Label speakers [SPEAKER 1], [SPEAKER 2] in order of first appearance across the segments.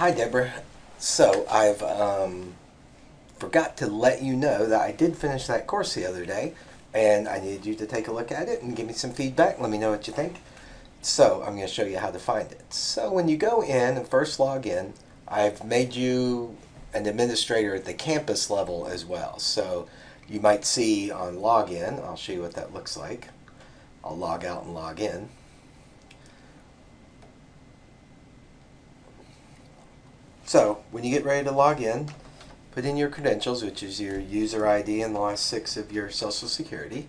[SPEAKER 1] Hi, Deborah. So I've um, forgot to let you know that I did finish that course the other day, and I needed you to take a look at it and give me some feedback. Let me know what you think. So I'm going to show you how to find it. So when you go in and first log in, I've made you an administrator at the campus level as well. So you might see on login, I'll show you what that looks like. I'll log out and log in. So when you get ready to log in, put in your credentials, which is your user ID and the last six of your social security.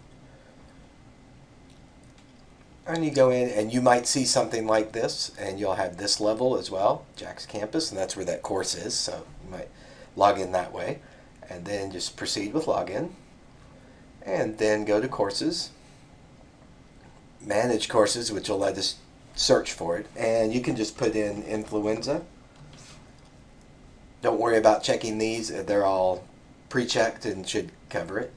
[SPEAKER 1] And you go in and you might see something like this and you'll have this level as well, Jack's Campus, and that's where that course is. So you might log in that way and then just proceed with login and then go to courses, manage courses, which will let us search for it. And you can just put in influenza don't worry about checking these. Uh, they're all pre-checked and should cover it.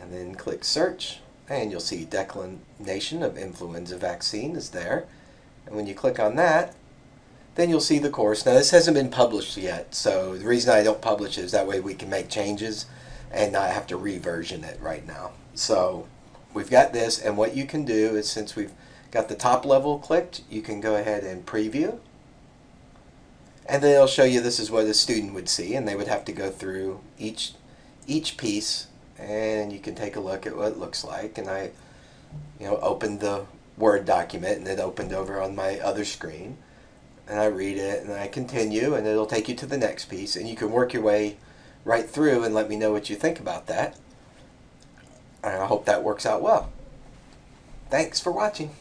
[SPEAKER 1] And then click search and you'll see declination of influenza vaccine is there. And when you click on that, then you'll see the course. Now this hasn't been published yet, so the reason I don't publish is that way we can make changes and not have to reversion it right now. So we've got this, and what you can do is since we've got the top level clicked, you can go ahead and preview and then it'll show you this is what a student would see and they would have to go through each each piece and you can take a look at what it looks like and I you know opened the Word document and it opened over on my other screen and I read it and I continue and it'll take you to the next piece and you can work your way right through and let me know what you think about that and I hope that works out well. Thanks for watching.